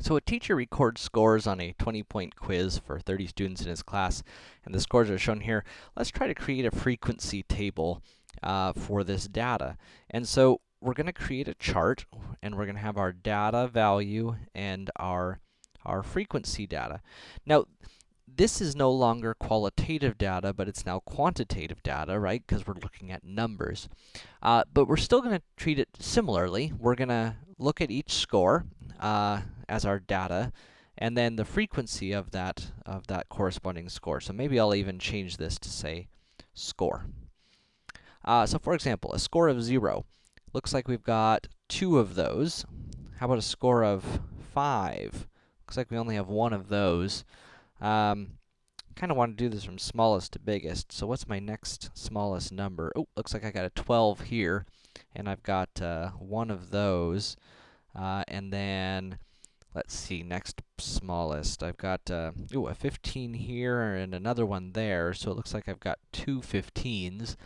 So a teacher records scores on a 20-point quiz for 30 students in his class, and the scores are shown here. Let's try to create a frequency table uh, for this data. And so we're going to create a chart, and we're going to have our data value and our, our frequency data. Now, this is no longer qualitative data, but it's now quantitative data, right? Because we're looking at numbers. Uh, but we're still going to treat it similarly. We're going to look at each score, uh, as our data, and then the frequency of that, of that corresponding score. So maybe I'll even change this to say score. Uh, so for example, a score of 0. Looks like we've got two of those. How about a score of 5? Looks like we only have one of those. Um, kind of want to do this from smallest to biggest. So what's my next smallest number? Oh, looks like I got a 12 here, and I've got uh, one of those. Uh, and then let's see, next smallest, I've got, uh, ooh, a 15 here and another one there, so it looks like I've got two 15s.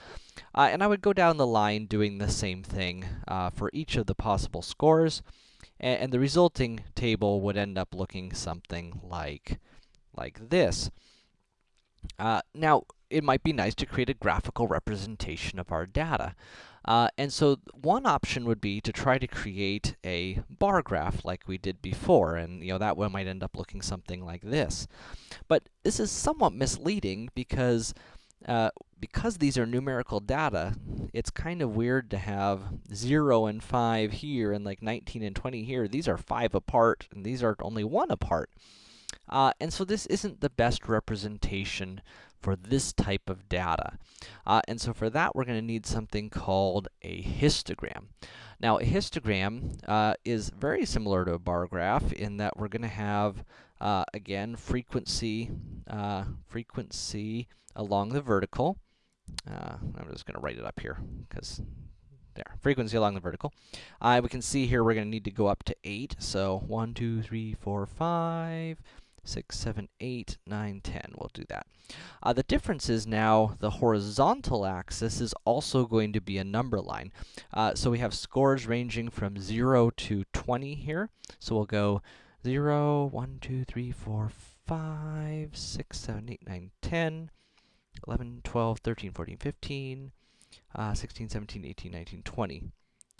Uh, and I would go down the line doing the same thing, uh, for each of the possible scores, and, and the resulting table would end up looking something like, like this. Uh, now, it might be nice to create a graphical representation of our data. Uh, and so one option would be to try to create a bar graph like we did before, and you know that one might end up looking something like this. But this is somewhat misleading because uh, because these are numerical data, it's kind of weird to have 0 and 5 here and like 19 and 20 here. These are 5 apart, and these are only 1 apart. Uh, and so this isn't the best representation for this type of data. Uh, and so for that, we're going to need something called a histogram. Now, a histogram uh, is very similar to a bar graph in that we're going to have, uh, again, frequency, uh, frequency along the vertical. Uh, I'm just going to write it up here, because there, frequency along the vertical. Uh, we can see here we're going to need to go up to 8, so 1, 2, 3, 4, 5, 6, 7, 8, 9, 10. We'll do that. Uh, the difference is now the horizontal axis is also going to be a number line. Uh, so we have scores ranging from 0 to 20 here. So we'll go 0, 1, 2, 3, 4, 5, 6, 7, 8, 9, 10, 11, 12, 13, 14, 15, uh, 16, 17, 18, 19, 20.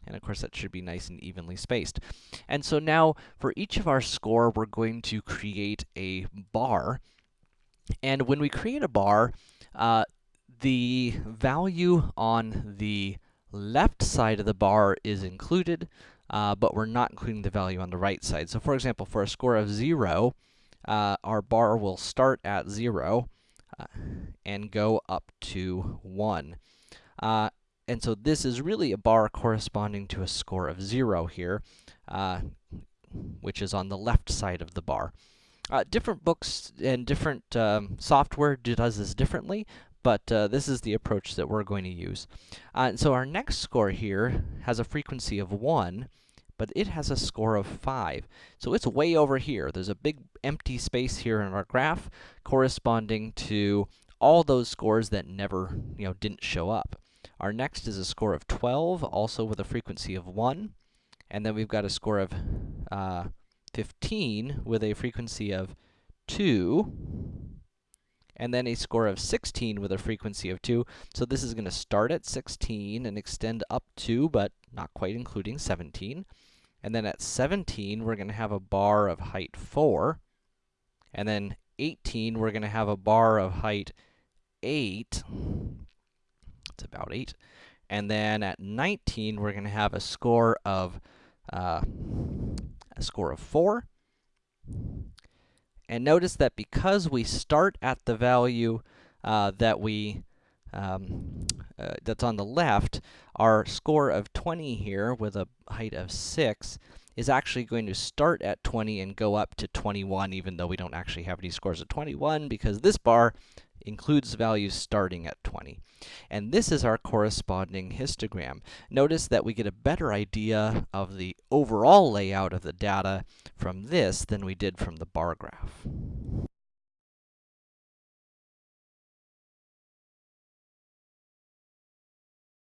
And of course, that should be nice and evenly spaced. And so now, for each of our score, we're going to create a bar. And when we create a bar, uh, the value on the left side of the bar is included, uh, but we're not including the value on the right side. So for example, for a score of 0, uh, our bar will start at 0 uh, and go up to 1. And so this is really a bar corresponding to a score of 0 here, uh, which is on the left side of the bar. Uh, different books and different um, software does this differently, but uh, this is the approach that we're going to use. Uh, and so our next score here has a frequency of 1, but it has a score of 5. So it's way over here. There's a big empty space here in our graph corresponding to all those scores that never, you know, didn't show up. Our next is a score of 12, also with a frequency of 1. And then we've got a score of uh, 15 with a frequency of 2. And then a score of 16 with a frequency of 2. So this is going to start at 16 and extend up to, but not quite including 17. And then at 17, we're going to have a bar of height 4. And then 18, we're going to have a bar of height 8 about 8. And then at 19, we're going to have a score of, uh, a score of 4. And notice that because we start at the value uh, that we, um, uh, that's on the left, our score of 20 here with a height of 6 is actually going to start at 20 and go up to 21, even though we don't actually have any scores of 21, because this bar includes values starting at 20. And this is our corresponding histogram. Notice that we get a better idea of the overall layout of the data from this than we did from the bar graph.